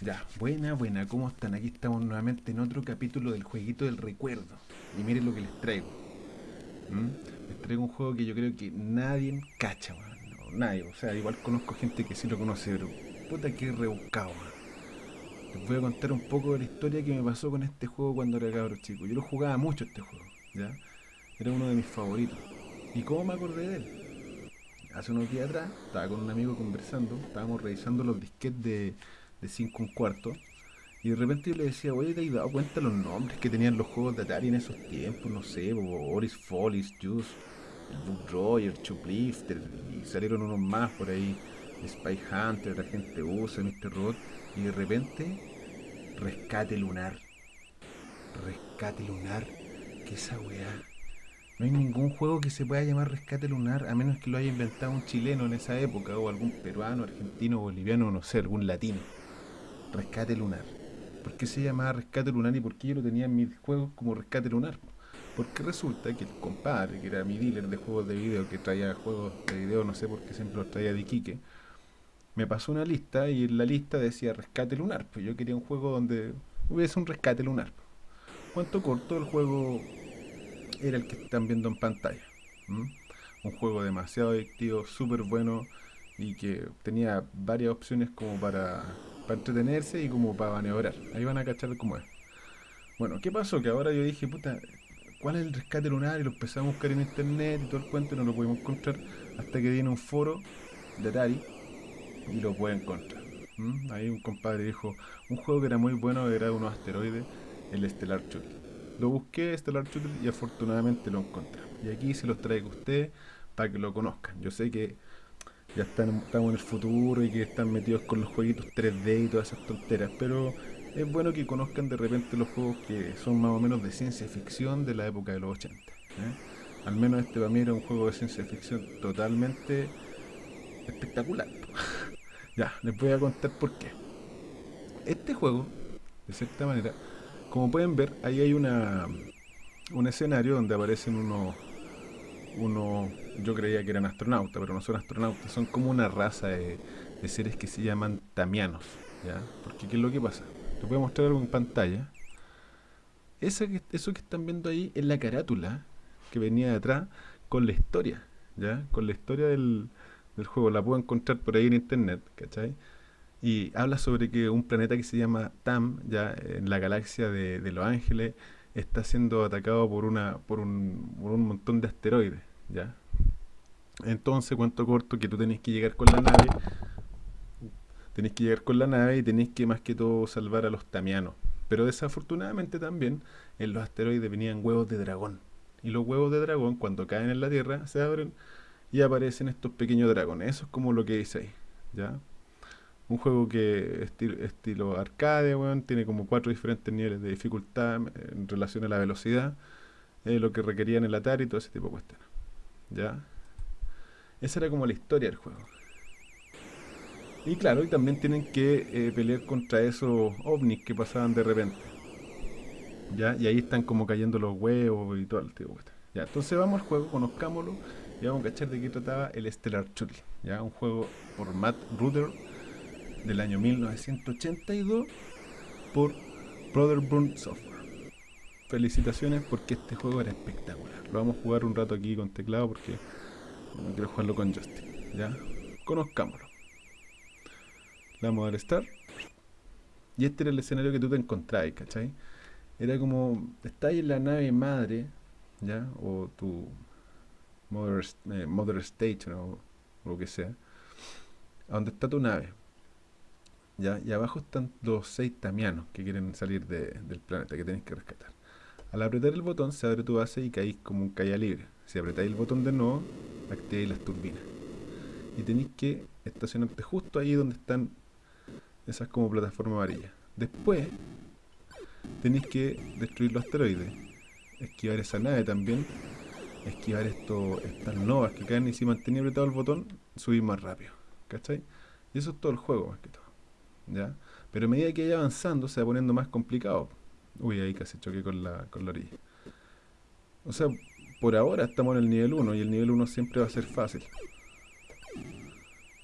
Ya, buena, buena, ¿cómo están? Aquí estamos nuevamente en otro capítulo del jueguito del recuerdo. Y miren lo que les traigo. ¿Mm? Les traigo un juego que yo creo que nadie cacha, man. No, nadie. O sea, igual conozco gente que sí lo conoce, pero puta que rebuscado, man. Les voy a contar un poco de la historia que me pasó con este juego cuando era cabro chico. Yo lo jugaba mucho este juego. Era uno de mis favoritos. ¿Y cómo me acordé de él? Hace unos días atrás estaba con un amigo conversando, estábamos revisando los disquetes de de 5 un cuarto. Y de repente yo le decía, oye, ¿te has dado cuenta los nombres que tenían los juegos de Atari en esos tiempos? No sé, Oris Follies, Juice, Book Roger, Chuplifter, y salieron unos más por ahí, Spy Hunter, la gente usa, Mr. Robot, y de repente, Rescate Lunar. Rescate Lunar, ¿qué esa weá? No hay ningún juego que se pueda llamar Rescate Lunar, a menos que lo haya inventado un chileno en esa época, o algún peruano, argentino, boliviano, no sé, algún latino. Rescate Lunar. ¿Por qué se llamaba Rescate Lunar y por qué yo lo tenía en mis juegos como Rescate Lunar? Porque resulta que el compadre, que era mi dealer de juegos de video, que traía juegos de video, no sé por qué siempre los traía de Iquique, me pasó una lista y en la lista decía Rescate Lunar. Pues yo quería un juego donde hubiese un rescate lunar. ¿Cuánto corto el juego era el que están viendo en pantalla? Un juego demasiado adictivo, súper bueno y que tenía varias opciones como para para entretenerse y como para maniobrar. Ahí van a cachar cómo es. Bueno, ¿qué pasó? Que ahora yo dije, puta, ¿cuál es el rescate lunar? Y lo empecé a buscar en internet y todo el cuento y no lo pudimos encontrar hasta que viene un foro de Atari y lo pude encontrar. ¿Mm? Ahí un compadre dijo, un juego que era muy bueno era unos asteroides, el Stellar Shuttle. Lo busqué, Stellar Shuttle, y afortunadamente lo encontré. Y aquí se los traigo a ustedes para que lo conozcan. Yo sé que ya están, estamos en el futuro y que están metidos con los jueguitos 3D y todas esas tonteras, pero es bueno que conozcan de repente los juegos que son más o menos de ciencia ficción de la época de los 80. ¿eh? Al menos este para mí era un juego de ciencia ficción totalmente espectacular. ya, les voy a contar por qué. Este juego, de cierta manera, como pueden ver, ahí hay una un escenario donde aparecen unos uno, yo creía que eran astronautas, pero no son astronautas, son como una raza de, seres que se llaman tamianos, ¿ya? Porque ¿qué es lo que pasa? Les voy a mostrar algo en pantalla. Esa que, eso que están viendo ahí es la carátula que venía de atrás con la historia, ¿ya? Con la historia del, juego, la puedo encontrar por ahí en internet, ¿cachai? Y habla sobre que un planeta que se llama Tam, ya en la galaxia de Los Ángeles, está siendo atacado por una por un, por un montón de asteroides, ¿ya? Entonces, cuento corto que tú tenés que llegar con la nave, tenés que llegar con la nave y tenés que más que todo salvar a los tamianos. Pero desafortunadamente también en los asteroides venían huevos de dragón. Y los huevos de dragón cuando caen en la Tierra se abren y aparecen estos pequeños dragones. Eso es como lo que dice ahí, ¿ya? Un juego que estilo, estilo arcade, tiene como cuatro diferentes niveles de dificultad en relación a la velocidad, eh, lo que requerían el Atari y todo ese tipo de cuestiones. ¿Ya? Esa era como la historia del juego. Y claro, y también tienen que eh, pelear contra esos ovnis que pasaban de repente. ¿Ya? Y ahí están como cayendo los huevos y todo el tipo de Ya, entonces vamos al juego, conozcámoslo y vamos a cachar de qué trataba el Stellar Shuttle. ¿Ya? Un juego por Matt Ruther del año 1982 por Brotherburn Software. Felicitaciones porque este juego era espectacular. Lo vamos a jugar un rato aquí con teclado porque no quiero jugarlo con Justin. ¿Ya? Conozcámoslo. Le vamos a dar Start. Y este era el escenario que tú te encontrabas, ¿cachai? Era como, estás en la nave madre, ¿ya? O tu mother, eh, mother station o lo que sea. A donde está tu nave ¿ya? Y abajo están los seis tamianos que quieren salir del planeta, que tenéis que rescatar. Al apretar el botón se abre tu base y caéis como un calle libre. Si apretáis el botón de nuevo, activáis las turbinas. Y tenéis que estacionarte justo ahí donde están esas como plataformas amarillas. Después, tenéis que destruir los asteroides, esquivar esa nave también, esquivar esto, estas novas que caen y si mantenéis apretado el botón, subís más rápido. ¿Cachai? Y eso es todo el juego, más que todo. Pero a medida que vaya avanzando se va poniendo más complicado. Uy, ahí casi choqué con la, con la orilla. O sea, por ahora estamos en el nivel 1 y el nivel 1 siempre va a ser fácil.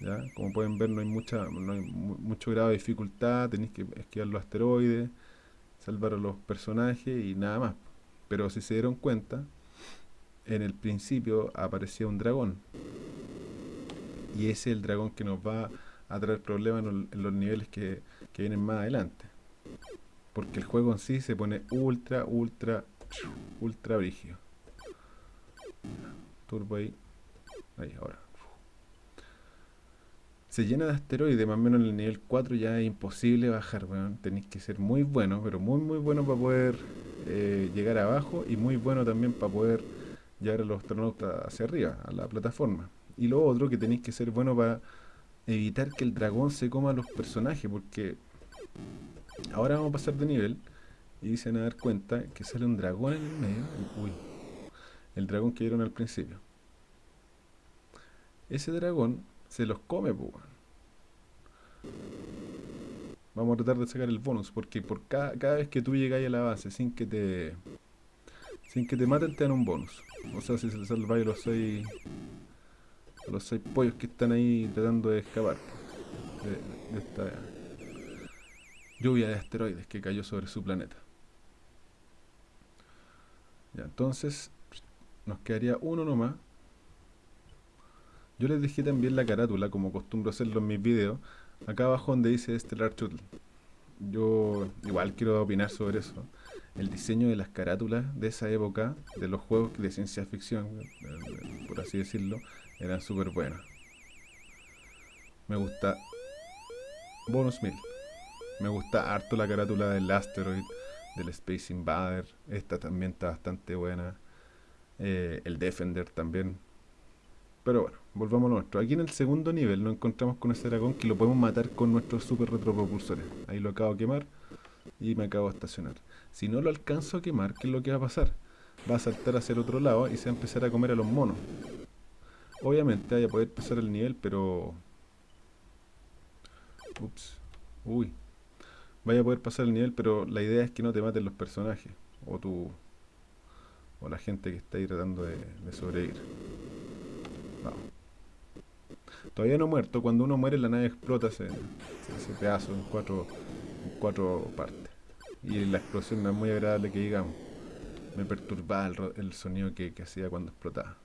¿ya? Como pueden ver no hay, mucha, no hay mucho grado de dificultad, tenéis que esquivar los asteroides, salvar a los personajes y nada más. Pero si se dieron cuenta, en el principio aparecía un dragón. Y ese es el dragón que nos va a traer problemas en, los niveles que, que vienen más adelante. Porque el juego en sí se pone ultra, ultra, ultra brígido. Turbo ahí. Ahí, ahora. Se llena de asteroides, más o menos en el nivel 4 ya es imposible bajar, weón. Tenéis que ser muy bueno, pero muy muy bueno para poder eh, llegar abajo y muy bueno también para poder llevar a los astronautas hacia arriba, a la plataforma. Y lo otro que tenéis que ser bueno para evitar que el dragón se coma a los personajes, porque ahora vamos a pasar de nivel y se van a dar cuenta que sale un dragón en el medio. uy, el dragón que vieron al principio. Ese dragón se los come, pues. Vamos a tratar de sacar el bonus, porque por cada, cada vez que tú llegas a la base sin que te sin que te maten te dan un bonus. O sea, si se le salva a los seis a los seis pollos que están ahí tratando de escapar de esta lluvia de asteroides que cayó sobre su planeta. Ya, entonces nos quedaría uno nomás. Yo les dejé también la carátula, como acostumbro hacerlo en mis videos, acá abajo donde dice Stellar Shuttle. Yo igual quiero opinar sobre eso. El diseño de las carátulas de esa época, de los juegos de ciencia ficción, eh, por así decirlo, eran súper buenos. Me gusta Bonus 1000. Me gusta harto la carátula del Asteroid, del Space Invader. Esta también está bastante buena. Eh, el Defender también. Pero bueno, volvamos a nuestro. Aquí en el segundo nivel nos encontramos con ese dragón que lo podemos matar con nuestros super retropropulsores. Ahí lo acabo de quemar y me acabo de estacionar. Si no lo alcanzo a quemar, ¿qué es lo que va a pasar? Va a saltar hacia el otro lado y se va a empezar a comer a los monos. Obviamente vaya a poder pasar el nivel, pero... Ups. Uy, vaya a poder pasar el nivel, pero la idea es que no te maten los personajes, o tú, o la gente que está ahí tratando de, sobrevivir. Vamos. Todavía no muerto, cuando uno muere la nave explota ese, ese pedazo en cuatro, en cuatro partes. Y la explosión no es muy agradable que digamos. Me perturbaba el, sonido que, que hacía cuando explotaba.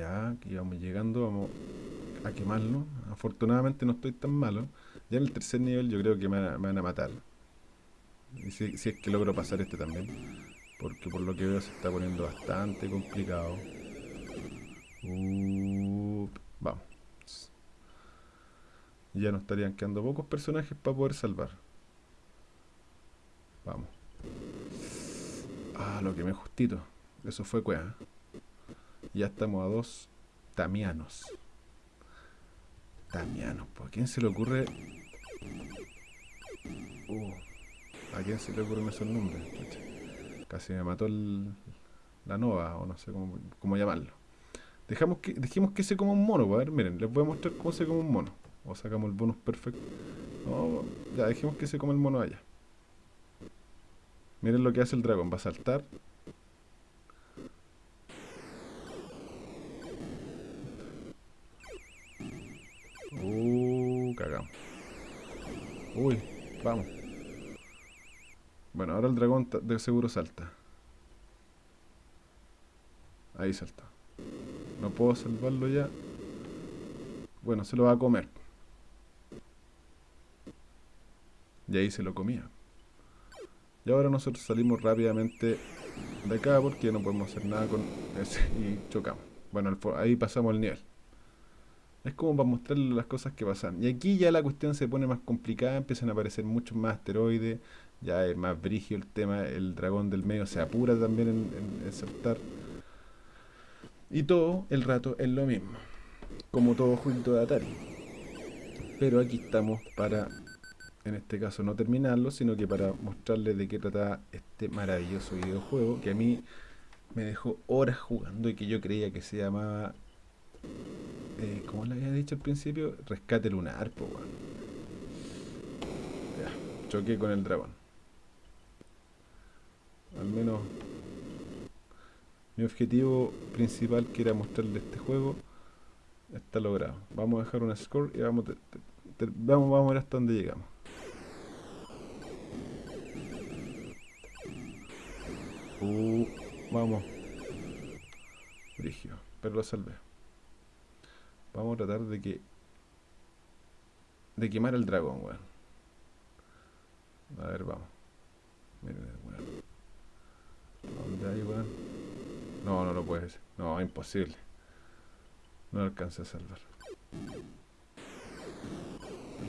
Ya, aquí vamos llegando, vamos a quemarlo. Afortunadamente no estoy tan malo. Ya en el tercer nivel yo creo que me, van a matar. Si, es que logro pasar este también. Porque por lo que veo se está poniendo bastante complicado. vamos. Ya nos estarían quedando pocos personajes para poder salvar. Vamos. Ah, lo que me justito. Eso fue cueva. Ya estamos a dos tamianos. Damiano, ¿a quién se le ocurre? Uh, ¿A quién se le ocurren esos nombres? Casi me mató la nova, o no sé cómo, llamarlo. Dejamos que, dejemos que se coma un mono, a ver, miren, les voy a mostrar cómo se come un mono. O sacamos el bonus perfecto. No, ya, dejemos que se come el mono allá. Miren lo que hace el dragón, va a saltar, Uy, vamos. Bueno, ahora el dragón de seguro salta. Ahí salta. No puedo salvarlo ya. Bueno, se lo va a comer. Y ahí se lo comía. Y ahora nosotros salimos rápidamente de acá porque no podemos hacer nada con ese y chocamos. Bueno, ahí pasamos el nivel. Es como para mostrarle las cosas que pasan. Y aquí ya la cuestión se pone más complicada, empiezan a aparecer muchos más asteroides, ya es más brigio el tema, el dragón del medio se apura también en, saltar. Y todo el rato es lo mismo, como todo jueguito de Atari. Pero aquí estamos para, en este caso, no terminarlo, sino que para mostrarles de qué trata este maravilloso videojuego que a mí me dejó horas jugando y que yo creía que se llamaba eh, como le había dicho al principio, rescate lunar, po, Ya, choqué con el dragón. Al menos. Mi objetivo principal que era mostrarle este juego está logrado. Vamos a dejar una score y vamos, vamos, vamos a ver hasta dónde llegamos. Uh, vamos. Brigio, pero lo salvé. Vamos a tratar de que... De quemar el dragón, weón. A ver, vamos. El weón. ¿Dónde hay, weón? No, no lo puedes. No, imposible. No lo alcancé a salvar.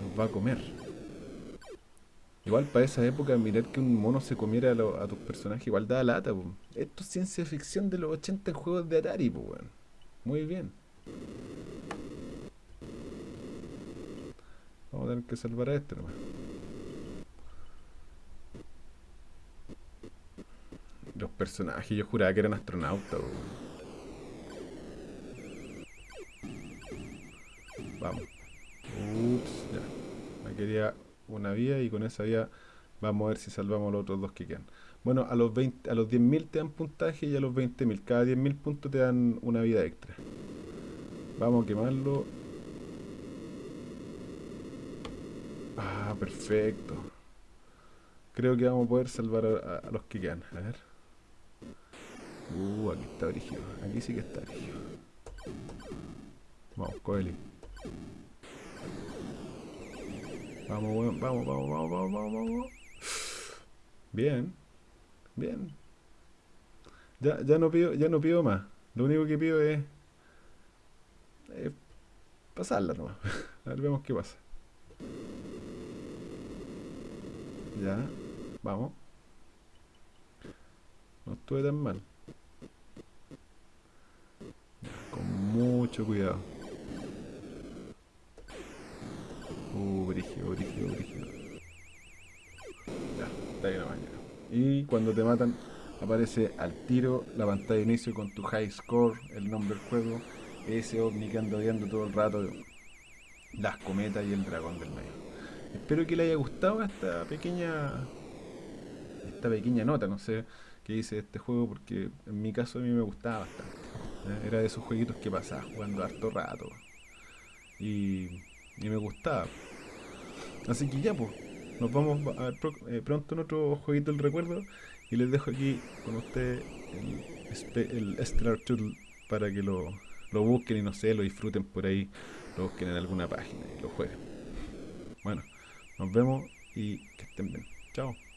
Los va a comer. Igual para esa época mirar que un mono se comiera a, tus personajes igual da lata, po. Esto es ciencia ficción de los 80 en juegos de Atari, weón. Muy bien. Vamos a tener que salvar a este nomás. Los personajes, yo juraba que eran astronautas, Vamos. Ya. Me quería una vía y con esa vía vamos a ver si salvamos los otros dos que quedan. Bueno, a los 20, a los 10.000 te dan puntaje y a los 20.000. Cada 10.000 puntos te dan una vida extra. Vamos a quemarlo. Ah, perfecto. Creo que vamos a poder salvar a, los que quedan. A ver. Uh, aquí está brígido. Aquí sí que está brígido. Vamos, Coeli. Vamos, vamos, vamos, vamos, vamos, vamos. Bien. Bien. Ya, ya no pido, ya no pido más. Lo único que pido es, pasarla nomás. A ver, vemos qué pasa. Ya, vamos. No estuve tan mal. con mucho cuidado. Uh, brígido, brígido, brígido. Ya, está ahí nomás Y cuando te matan, aparece al tiro la pantalla de inicio con tu high score, el nombre del juego, ese ovni que anda todo el rato, las cometas y el dragón del medio. Espero que le haya gustado esta pequeña esta pequeña nota, no sé qué dice este juego, porque en mi caso a mí me gustaba bastante. ¿eh? Era de esos jueguitos que pasaba jugando harto rato. Y y me gustaba. Así que ya, pues, nos vamos a eh, pronto en otro jueguito del recuerdo y les dejo aquí con ustedes el, el Stellar Tool para que lo, lo busquen y no sé, lo disfruten por ahí, lo busquen en alguna página y lo jueguen. Bueno, nos vemos y que estén bien. Chao.